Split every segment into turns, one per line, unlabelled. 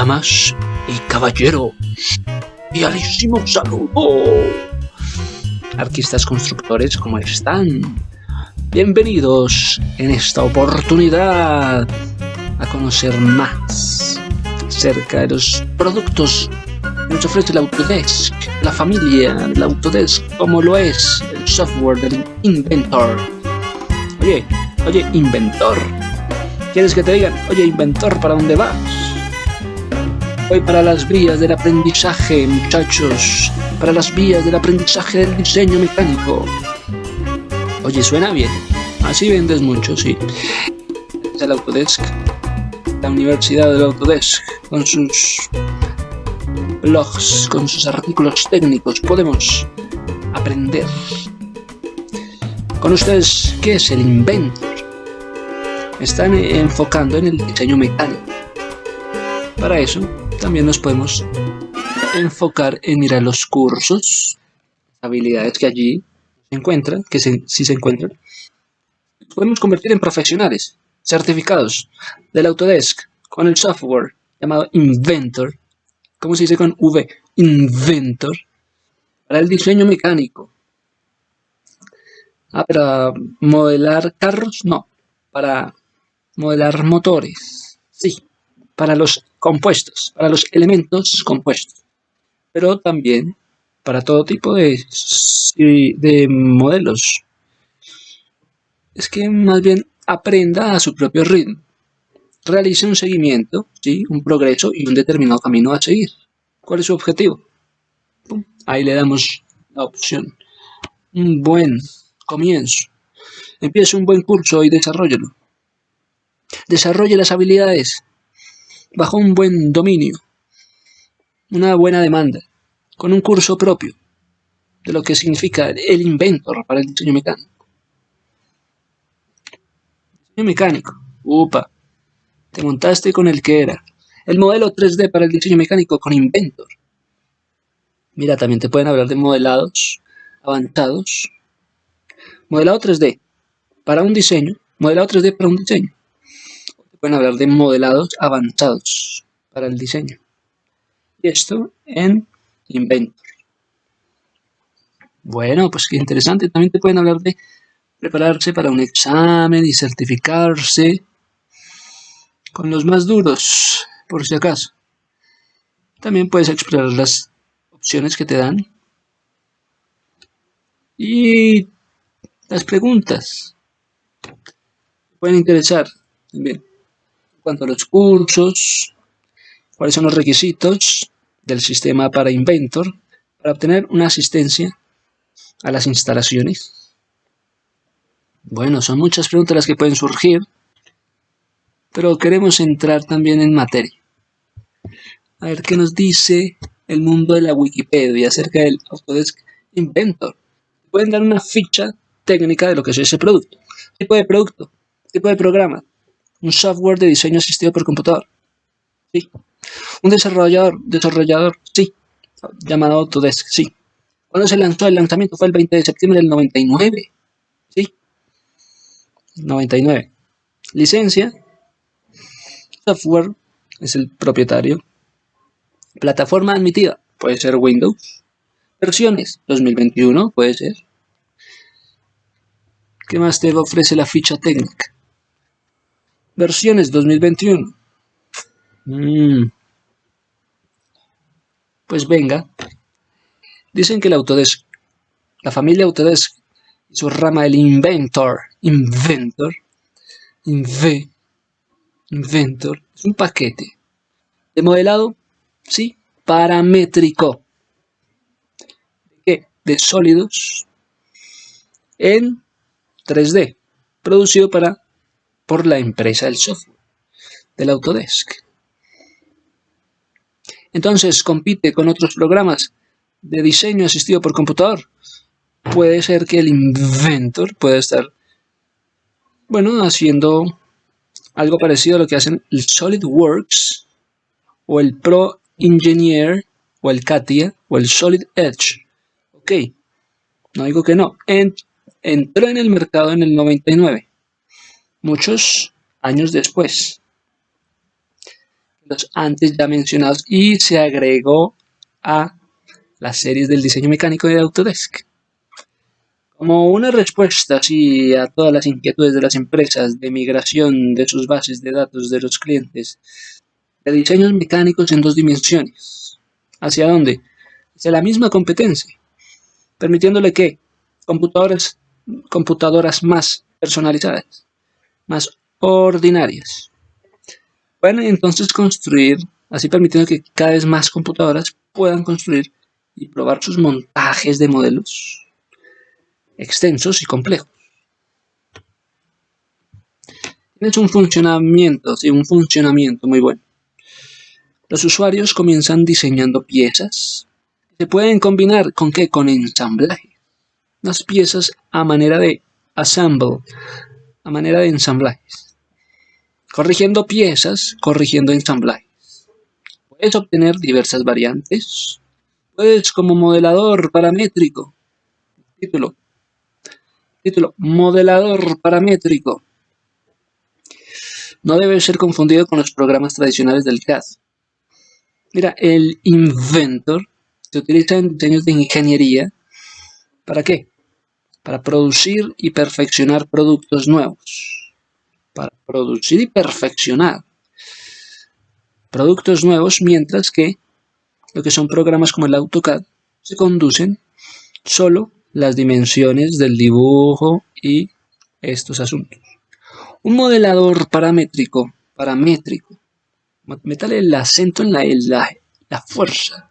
Damas y caballeros, ¡Fialísimo saludo. Arquistas constructores, ¿cómo están? Bienvenidos en esta oportunidad a conocer más acerca de los productos que nos ofrece la Autodesk, la familia de la Autodesk, como lo es el software del Inventor. Oye, oye, Inventor, ¿quieres que te digan, oye, Inventor, ¿para dónde vas? Voy para las vías del aprendizaje, muchachos, para las vías del aprendizaje del diseño mecánico. Oye, suena bien. Así vendes mucho, sí. El Autodesk, la Universidad del Autodesk, con sus blogs, con sus artículos técnicos, podemos aprender. Con ustedes, ¿qué es el Inventor? Están enfocando en el diseño mecánico. Para eso, también nos podemos enfocar en mirar los cursos, habilidades que allí se encuentran, que si se encuentran, podemos convertir en profesionales, certificados del Autodesk con el software llamado Inventor, ¿cómo se dice con V? Inventor, para el diseño mecánico. Ah, para modelar carros, no, para modelar motores, sí, para los compuestos, para los elementos compuestos, pero también para todo tipo de, de modelos. Es que más bien aprenda a su propio ritmo. Realice un seguimiento, ¿sí? un progreso y un determinado camino a seguir. ¿Cuál es su objetivo? Ahí le damos la opción. Un buen comienzo. Empiece un buen curso y desarrollelo. Desarrolle las habilidades bajo un buen dominio, una buena demanda, con un curso propio de lo que significa el inventor para el diseño mecánico. Diseño mecánico, upa, te montaste con el que era. El modelo 3D para el diseño mecánico con Inventor. Mira, también te pueden hablar de modelados avanzados. Modelado 3D para un diseño. Modelado 3D para un diseño. Pueden hablar de modelados avanzados para el diseño. Y esto en Inventor. Bueno, pues qué interesante. También te pueden hablar de prepararse para un examen y certificarse con los más duros, por si acaso. También puedes explorar las opciones que te dan y las preguntas pueden interesar también cuanto a los cursos, cuáles son los requisitos del sistema para Inventor para obtener una asistencia a las instalaciones. Bueno, son muchas preguntas las que pueden surgir pero queremos entrar también en materia. A ver qué nos dice el mundo de la Wikipedia acerca del Autodesk Inventor. Pueden dar una ficha técnica de lo que es ese producto. Tipo de producto, tipo de programa, un software de diseño asistido por computador. Sí. Un desarrollador, desarrollador, sí. Llamado Autodesk, sí. ¿Cuándo se lanzó? El lanzamiento fue el 20 de septiembre del 99. Sí. 99. Licencia, Software es el propietario. Plataforma admitida, puede ser Windows. Versiones, 2021, puede ser. ¿Qué más te ofrece la ficha técnica? Versiones 2021. Mm. Pues venga. Dicen que el Autodesk, la familia Autodesk su rama el Inventor, Inventor, Inve, Inventor es un paquete de modelado, sí, paramétrico. ¿De De sólidos en 3D, producido para, por la empresa del software, del Autodesk. Entonces compite con otros programas de diseño asistido por computador. Puede ser que el Inventor pueda estar, bueno, haciendo algo parecido a lo que hacen el SolidWorks o el Pro Engineer o el CATIA o el Solid Edge. Ok, no digo que no. entró en el mercado en el 99, muchos años después. los antes ya mencionados y se agregó a las series del diseño mecánico de Autodesk. Como una respuesta a todas las inquietudes de las empresas de migración de sus bases de datos de los clientes, de diseños mecánicos en dos dimensiones. ¿Hacia dónde? Hacia la misma competencia, permitiéndole que computadoras, computadoras más personalizadas, más ordinarias, puedan entonces construir, así permitiendo que cada vez más computadoras puedan construir y probar sus montajes de modelos extensos y complejos. Tienes un funcionamiento, sí, un funcionamiento muy bueno. Los usuarios comienzan diseñando piezas. Se pueden combinar con qué? Con ensamblaje. Las piezas a manera de assemble, a manera de ensamblajes. Corrigiendo piezas, corrigiendo ensamblajes. Puedes obtener diversas variantes. Puedes como modelador paramétrico. Título. Título. Modelador paramétrico. No debe ser confundido con los programas tradicionales del CAD. Mira, el Inventor se utiliza en diseños de ingeniería. ¿Para qué? Para producir y perfeccionar productos nuevos. Para producir y perfeccionar productos nuevos, mientras que lo que son programas como el AutoCAD se conducen solo las dimensiones del dibujo y estos asuntos. Un modelador paramétrico, paramétrico, metale el acento en la, la, la fuerza,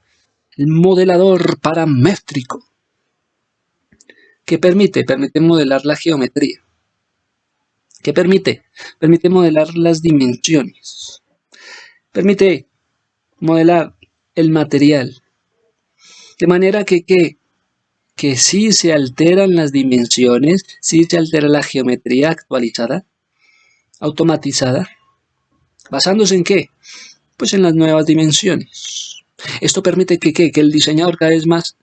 el modelador paramétrico, que permite, permite modelar la geometría. ¿Qué permite? Permite modelar las dimensiones. Permite modelar el material. De manera que, que, si se alteran las dimensiones, si se altera la geometría actualizada, automatizada, basándose en qué? Pues en las nuevas dimensiones. Esto permite que, que el diseñador cada vez más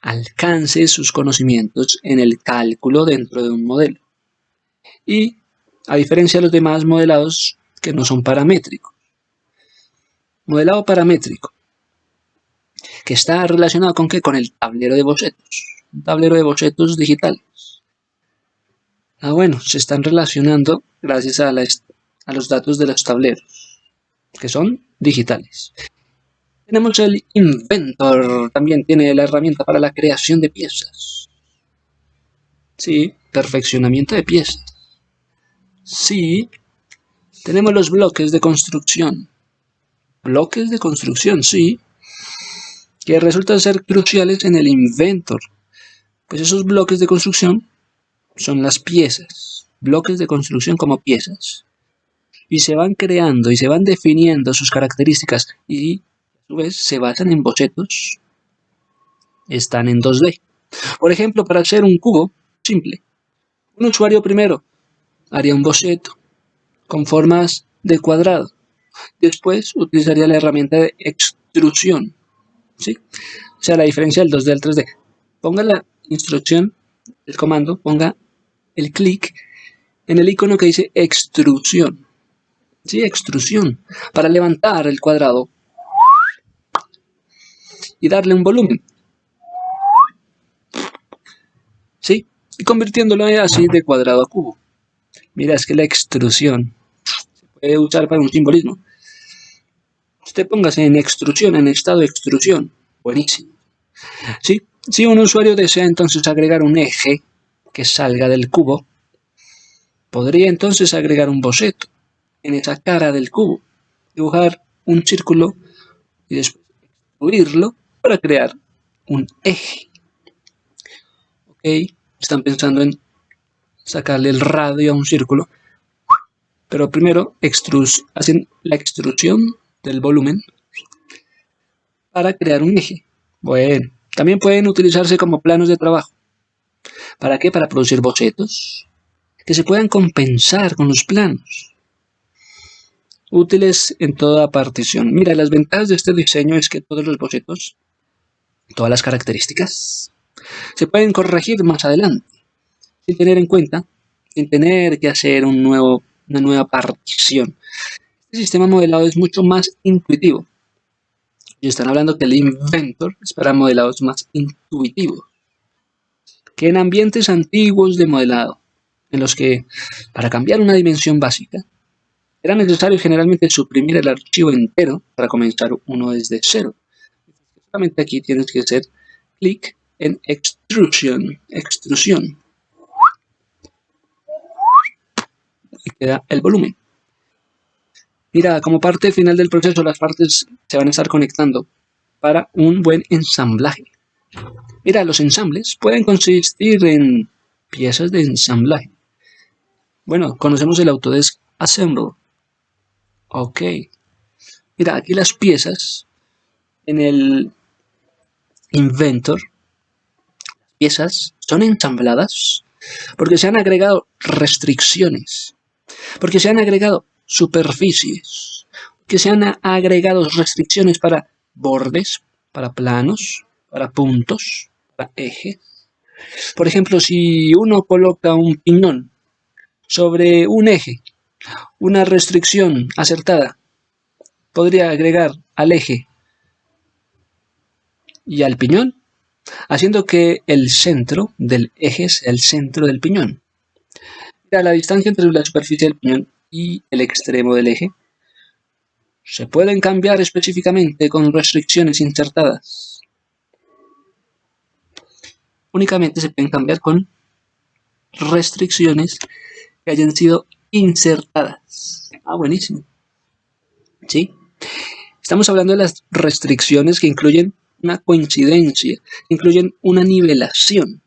alcance sus conocimientos en el cálculo dentro de un modelo. Y, a diferencia de los demás modelados que no son paramétricos. Modelado paramétrico que está relacionado con qué? Con el tablero de bocetos, un tablero de bocetos digitales. Ah, bueno, se están relacionando gracias a, a los datos de los tableros, que son digitales. Tenemos el Inventor, también tiene la herramienta para la creación de piezas. Sí, perfeccionamiento de piezas. Sí, tenemos los bloques de construcción. Bloques de construcción, sí que resultan ser cruciales en el Inventor, pues esos bloques de construcción son las piezas, bloques de construcción como piezas, y se van creando y se van definiendo sus características y vez se basan en bocetos, están en 2D. Por ejemplo, para hacer un cubo simple, un usuario primero haría un boceto con formas de cuadrado, después utilizaría la herramienta de extrusión ¿sí? O sea, la diferencia del 2D al 3D. Ponga la instrucción, el comando, ponga el clic en el icono que dice extrusión. ¿Sí? Extrusión. Para levantar el cuadrado y darle un volumen. ¿Sí? Y convirtiéndolo así de cuadrado a cubo. Mira, es que la extrusión se puede usar para un simbolismo. Usted póngase en extrusión, en estado de extrusión. Buenísimo. ¿Sí? Si un usuario desea entonces agregar un eje que salga del cubo, podría entonces agregar un boceto en esa cara del cubo, dibujar un círculo y después extruirlo para crear un eje. ¿Ok? Están pensando en sacarle el radio a un círculo, pero primero hacen la extrusión del volumen para crear un eje. Bueno, también pueden utilizarse como planos de trabajo. ¿Para qué? Para producir bocetos que se puedan compensar con los planos. Útiles en toda partición. Mira, las ventajas de este diseño es que todos los bocetos, todas las características, se pueden corregir más adelante, sin tener en cuenta, sin tener que hacer una nueva partición el sistema modelado es mucho más intuitivo. Y están hablando que el Inventor es para modelados más intuitivos. Que en ambientes antiguos de modelado, en los que, para cambiar una dimensión básica, era necesario generalmente suprimir el archivo entero para comenzar uno desde cero. Solamente aquí tienes que hacer clic en extrusión, extrusión. Y queda el volumen. Mira, como parte final del proceso, las partes se van a estar conectando para un buen ensamblaje. Mira, los ensambles pueden consistir en piezas de ensamblaje. Bueno, conocemos el Autodesk Assemble. Ok. Mira, aquí las piezas en el Inventor, piezas son ensambladas porque se han agregado restricciones, porque se han agregado superficies, que se han agregado restricciones para bordes, para planos, para puntos, para ejes. Por ejemplo, si uno coloca un piñón sobre un eje, una restricción acertada podría agregar al eje y al piñón, haciendo que el centro del eje sea el centro del piñón. La distancia entre la superficie del piñón y el extremo del eje se pueden cambiar específicamente con restricciones insertadas. Únicamente se pueden cambiar con restricciones que hayan sido insertadas. Ah, buenísimo. ¿Sí? Estamos hablando de las restricciones que incluyen una coincidencia, incluyen una nivelación.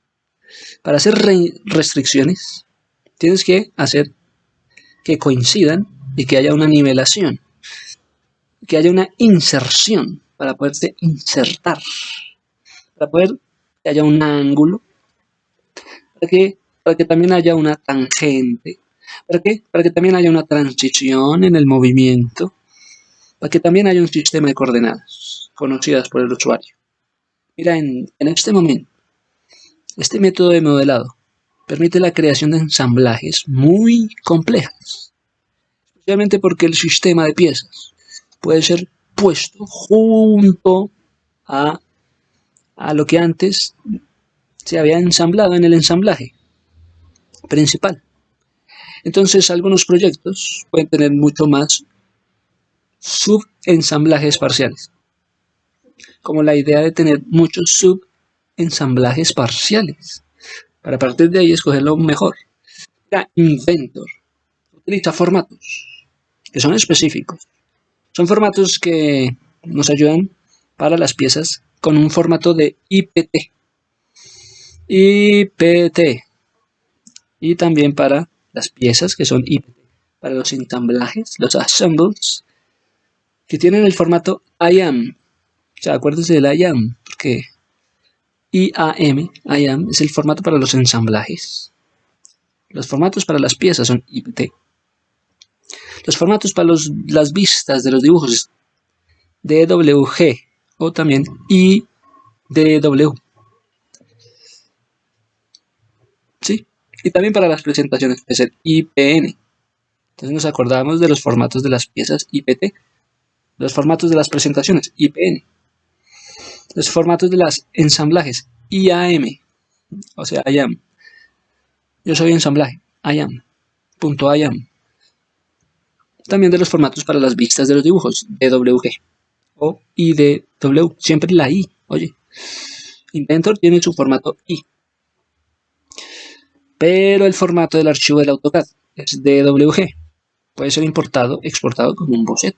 Para hacer restricciones, tienes que hacer que coincidan y que haya una nivelación, que haya una inserción para poderse insertar, para poder que haya un ángulo, para que, para que también haya una tangente, ¿para? Para que también haya una transición en el movimiento, para que también haya un sistema de coordenadas conocidas por el usuario. Mira, en, en este momento, este método de modelado permite la creación de ensamblajes muy complejas, especialmente porque el sistema de piezas puede ser puesto junto a, a lo que antes se había ensamblado en el ensamblaje principal. Entonces algunos proyectos pueden tener mucho más subensamblajes parciales, como la idea de tener muchos subensamblajes parciales para partir de ahí escoger lo mejor. La Inventor utiliza formatos que son específicos. Son formatos que nos ayudan para las piezas con un formato de IPT. IPT. Y también para las piezas que son IPT. Para los ensamblajes, los assembles, que tienen el formato IAM. Sea, acuérdense del IAM, porque IAM, es el formato para los ensamblajes. Los formatos para las piezas son IPT. Los formatos para las vistas de los dibujos es DWG o también IDW. ¿Sí? Y también para las presentaciones puede ser IPN. Entonces nos acordamos de los formatos de las piezas IPT. Los formatos de las presentaciones IPN los formatos de las ensamblajes IAM, o sea, IAM. Yo soy ensamblaje, IAM, punto IAM. También de los formatos para las vistas de los dibujos, DWG o IDW, siempre la I, oye. Inventor tiene su formato I. Pero el formato del archivo del AutoCAD es DWG. Puede ser importado, exportado como un boceto.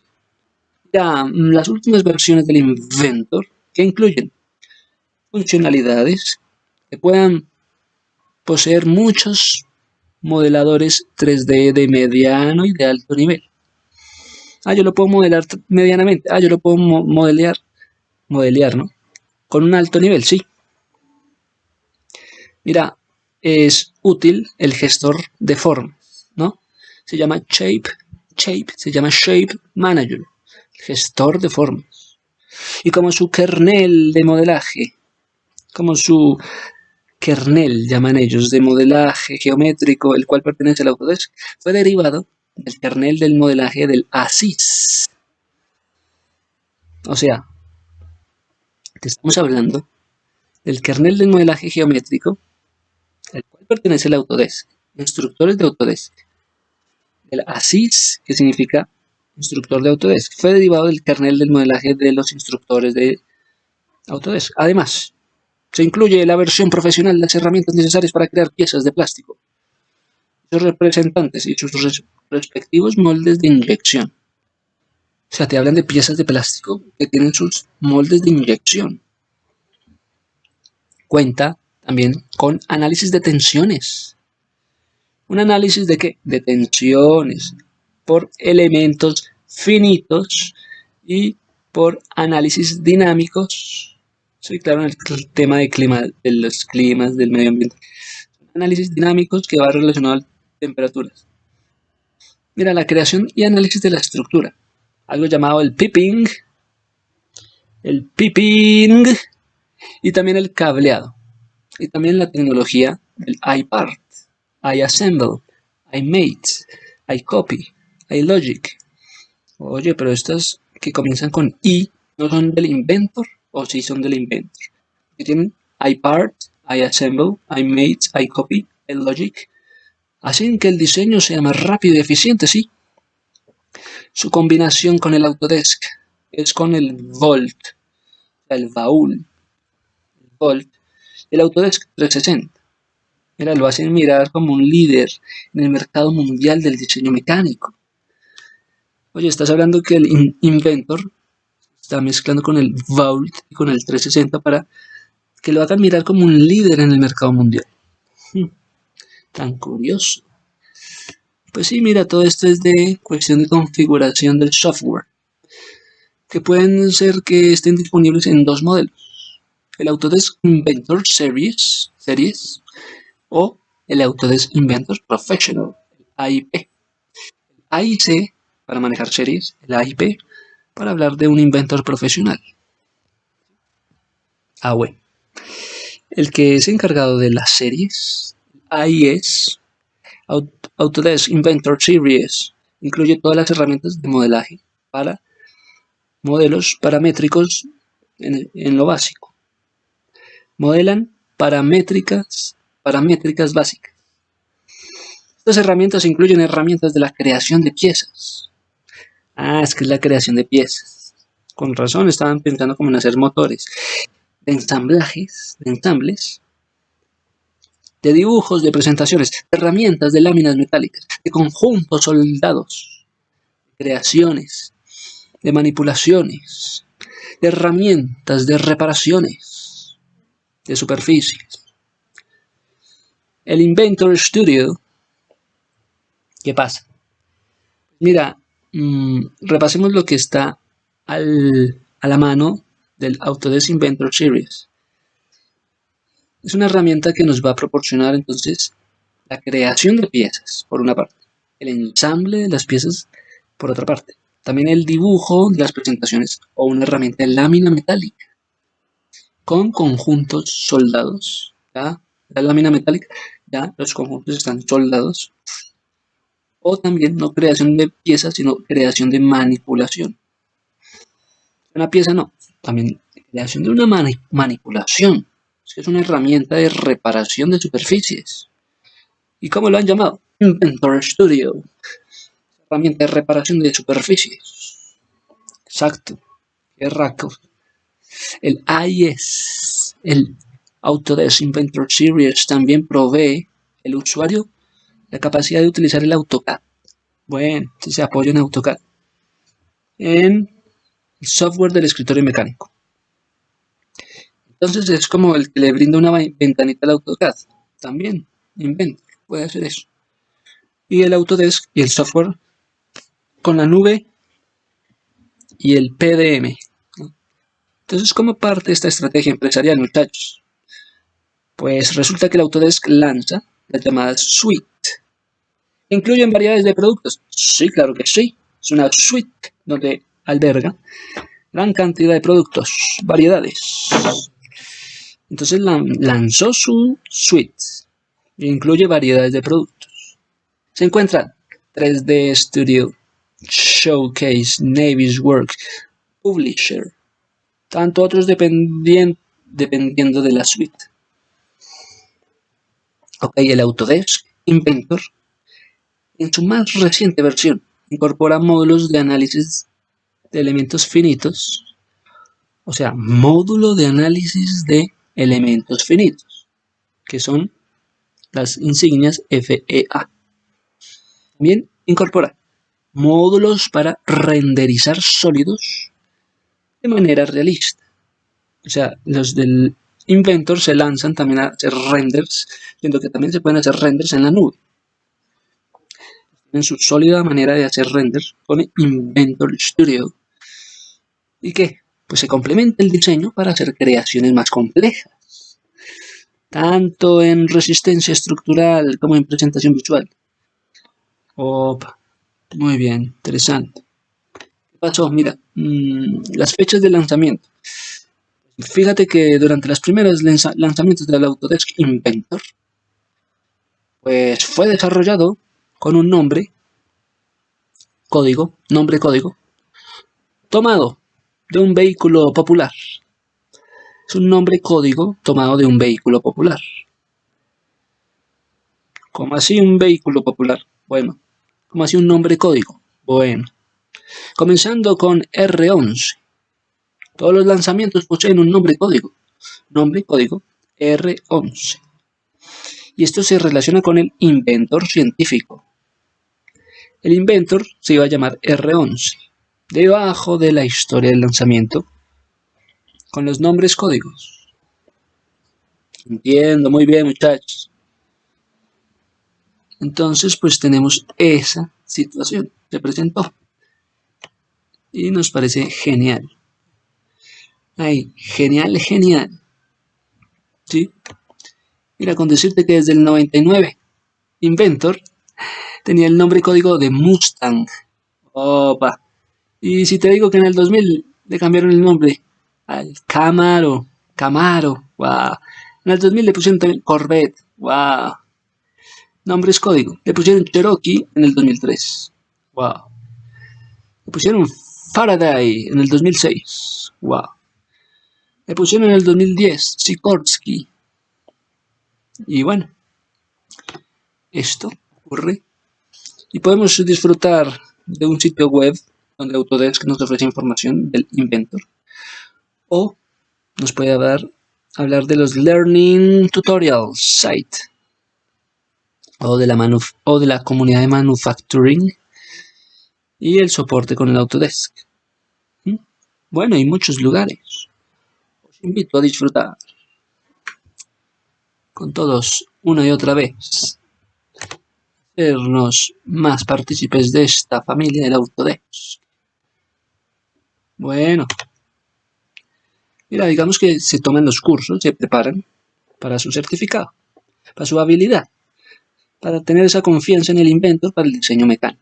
Ya, las últimas versiones del Inventor que incluyen funcionalidades que puedan poseer muchos modeladores 3D de mediano y de alto nivel. Ah, yo lo puedo modelar medianamente. Ah, yo lo puedo modelar, modelear, ¿no? Con un alto nivel, sí. Mira, es útil el gestor de formas, ¿no? Se llama Shape, Shape, se llama Shape Manager, gestor de formas y como su kernel de modelaje, como su kernel, llaman ellos, de modelaje geométrico, el cual pertenece al Autodesk, fue derivado del kernel del modelaje del ASIS. O sea, te estamos hablando del kernel del modelaje geométrico, al cual pertenece el Autodesk, instructores de Autodesk. El ASIS, que significa instructor de Autodesk, fue derivado del kernel del modelaje de los instructores de Autodesk. Además, se incluye la versión profesional de las herramientas necesarias para crear piezas de plástico, sus representantes y sus respectivos moldes de inyección. O sea, te hablan de piezas de plástico que tienen sus moldes de inyección. Cuenta también con análisis de tensiones. ¿Un análisis de qué? De tensiones por elementos finitos y por análisis dinámicos. Sí, claro, en el tema de, clima, de los climas, del medio ambiente. Análisis dinámicos que va relacionado a temperaturas. Mira, la creación y análisis de la estructura algo llamado el pipping, el pipping y también el cableado. Y también la tecnología del iPart, iAssemble, iMate, iCopy, iLogic. Oye, pero estas que comienzan con i no son del inventor o sí son del inventor. Que tienen iPart, iAssemble, iMate, iCopy, iLogic. Hacen que el diseño sea más rápido y eficiente, sí, su combinación con el Autodesk es con el Volt, el baúl, el Volt, el Autodesk 360. Mira, lo hacen mirar como un líder en el mercado mundial del diseño mecánico. Oye, estás hablando que el Inventor está mezclando con el Vault y con el 360 para que lo hagan mirar como un líder en el mercado mundial. Hmm, tan curioso. Pues sí, mira, todo esto es de cuestión de configuración del software, que pueden ser que estén disponibles en dos modelos. El Autodesk Inventor Series, series o el Autodesk Inventor Professional, AIP. AIC para manejar series, el AIP para hablar de un inventor profesional. Ah, bueno. El que es encargado de las series, AIS, Autodesk Inventor Series incluye todas las herramientas de modelaje para modelos paramétricos en, lo básico. Modelan paramétricas, paramétricas básicas. Estas herramientas incluyen herramientas de la creación de piezas. Ah, es que es la creación de piezas. Con razón estaban pensando como en hacer motores. De ensamblajes, de ensambles, de dibujos, de presentaciones, de herramientas, de láminas metálicas, de conjuntos soldados, creaciones, de manipulaciones, de herramientas, de reparaciones, de superficies. El Inventor Studio, ¿qué pasa? Mira, mm, repasemos lo que está a la mano del Autodesk Inventor Series. Es una herramienta que nos va a proporcionar entonces la creación de piezas, por una parte, el ensamble de las piezas, por otra parte, también el dibujo de las presentaciones o una herramienta de lámina metálica con conjuntos soldados. La lámina metálica, ya los conjuntos están soldados. O también no creación de piezas, sino creación de manipulación. Una pieza no, también creación de una manipulación es una herramienta de reparación de superficies. ¿Y cómo lo han llamado? Inventor Studio. Herramienta de reparación de superficies. Exacto. Qué raco. El AIS, el Autodesk Inventor Series, también provee el usuario la capacidad de utilizar el AutoCAD. Bueno, se apoya en AutoCAD. En el software del escritorio mecánico. Entonces es como el que le brinda una ventanita al AutoCAD. También, Inventor, puede hacer eso. Y el Autodesk y el software con la nube y el PDM. Entonces, ¿cómo parte esta estrategia empresarial, muchachos? Pues resulta que el Autodesk lanza las llamadas suite. ¿Incluyen variedades de productos? Sí, claro que sí. Es una suite donde alberga gran cantidad de productos, variedades. Entonces lanzó su suite. E incluye variedades de productos. Se encuentran 3D Studio, Showcase, Naviswork, Publisher, tanto otros dependiendo de la suite. Ok, el Autodesk Inventor, en su más reciente versión, incorpora módulos de análisis de elementos finitos, o sea, módulo de análisis de elementos finitos, que son las insignias FEA. También incorpora módulos para renderizar sólidos de manera realista. O sea, los del Inventor se lanzan también a hacer renders, siendo que también se pueden hacer renders en la nube. En su sólida manera de hacer renders con Inventor Studio. ¿Y qué? Pues se complementa el diseño para hacer creaciones más complejas tanto en resistencia estructural como en presentación visual. Opa, muy bien, interesante. ¿Qué pasó? Mira, mm, las fechas de lanzamiento. Fíjate que durante los primeros lanzamientos del Autodesk Inventor, pues fue desarrollado con un nombre, código, nombre código, tomado de un vehículo popular es un nombre código tomado de un vehículo popular. ¿Cómo así un vehículo popular? Bueno, ¿cómo así un nombre código? Bueno, comenzando con R11. Todos los lanzamientos poseen un nombre código. Nombre código R11. Y esto se relaciona con el inventor científico. El inventor se iba a llamar R11. Debajo de la historia del lanzamiento con los nombres códigos. Entiendo, muy bien muchachos. Entonces, pues tenemos esa situación. Se presentó. Y nos parece genial. Ay, genial, genial. ¿Sí? Mira, con decirte que desde el 99, Inventor tenía el nombre código de Mustang. Opa. Y si te digo que en el 2000 le cambiaron el nombre al Camaro, Camaro, wow. En el 2000 le pusieron también Corvette, wow. Nombres código. Le pusieron Cherokee en el 2003, wow. Le pusieron Faraday en el 2006, wow. Le pusieron en el 2010 Sikorsky. Y bueno, esto ocurre. Y podemos disfrutar de un sitio web donde Autodesk nos ofrece información del inventor o nos puede hablar, hablar de los Learning Tutorials Site o de, la o de la comunidad de Manufacturing y el soporte con el Autodesk. ¿Mm? Bueno, hay muchos lugares. Os invito a disfrutar con todos una y otra vez. Hacernos más partícipes de esta familia del Autodesk. Bueno. Mira, digamos que se toman los cursos, se preparan para su certificado, para su habilidad, para tener esa confianza en el inventor para el diseño mecánico.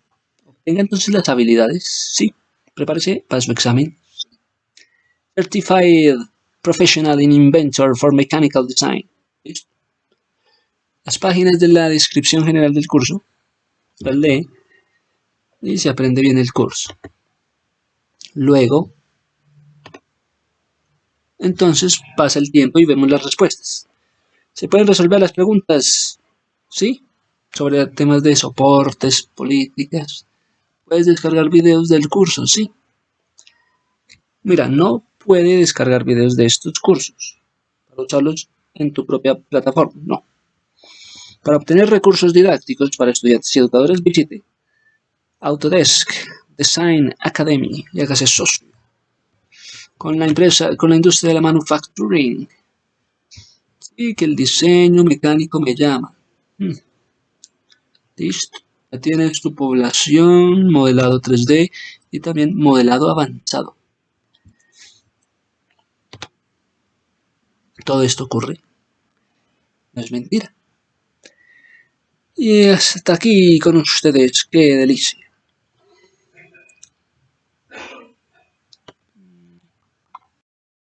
Tenga entonces las habilidades, sí, prepárese para su examen. Certified Professional in Inventor for Mechanical Design. Las páginas de la descripción general del curso, las lee y se aprende bien el curso. Luego, entonces pasa el tiempo y vemos las respuestas. ¿Se pueden resolver las preguntas? ¿Sí? Sobre temas de soportes, políticas. Puedes descargar videos del curso, ¿sí? Mira, no puede descargar videos de estos cursos para usarlos en tu propia plataforma, no. Para obtener recursos didácticos para estudiantes y educadores, visite Autodesk Design Academy y hágase socio con la empresa, con la industria de la manufacturing. Sí, que el diseño mecánico me llama. Hmm. Listo. Ya tienes tu población, modelado 3D y también modelado avanzado. Todo esto ocurre. No es mentira. Y hasta aquí con ustedes. ¡Qué delicia!